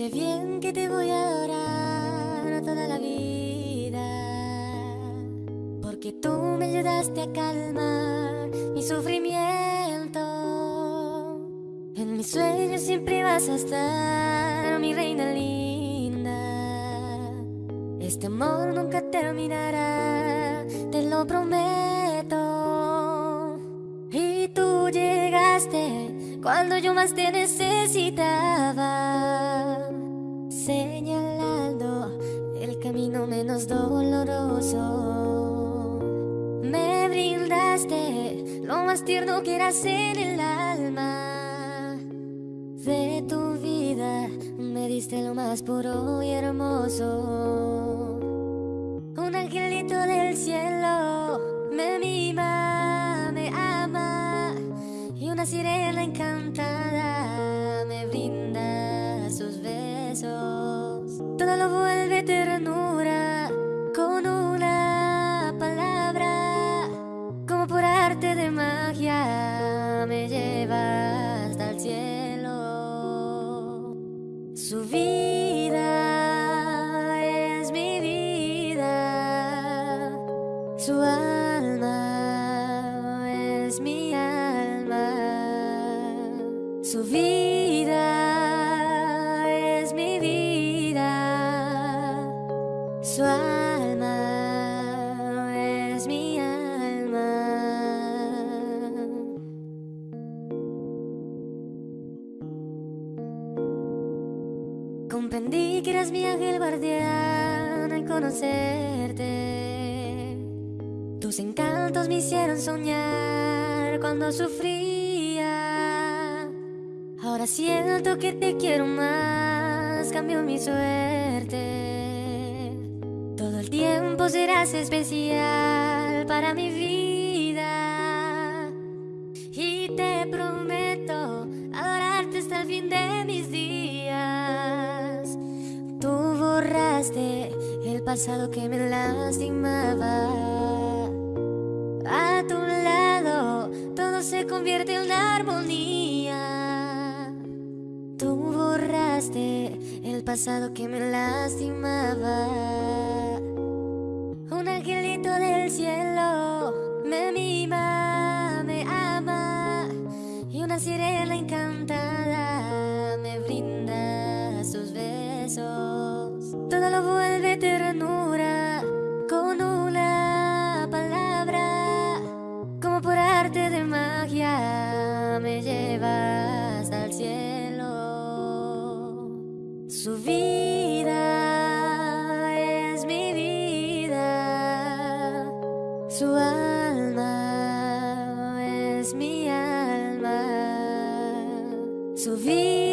sé bien que te voy a adorar toda la vida. Porque tú me ayudaste a calmar mi sufrimiento. En mis sueños siempre vas a estar, mi reina linda. Este amor nunca terminará, te lo prometo. Cuando yo más te necesitaba, señalando el camino menos doloroso. Me brindaste lo más tierno que eras en el alma de tu vida, me diste lo más puro y hermoso. Una sirena encantada me brinda sus besos. Todo lo vuelve ternura con una palabra, como por arte de magia me lleva hasta el cielo. Su vida es mi vida, su su vida es mi vida, su alma es mi alma. Comprendí que eras mi ángel guardián al conocerte. Tus encantos me hicieron soñar cuando sufría. Ahora siento que te quiero más, cambió mi suerte. Todo el tiempo serás especial para mi vida. Y te prometo adorarte hasta el fin de mis días. Tú borraste el pasado que me lastimaba. A tu lado todo se convierte en armonía. Borraste el pasado que me lastimaba. Un angelito del cielo me mima, me ama y una sirena encantada me brinda sus besos. Todo lo vuelve ternura con una palabra, como por arte de magia me lleva hasta el cielo. Su vida es mi vida, su alma es mi alma, su vida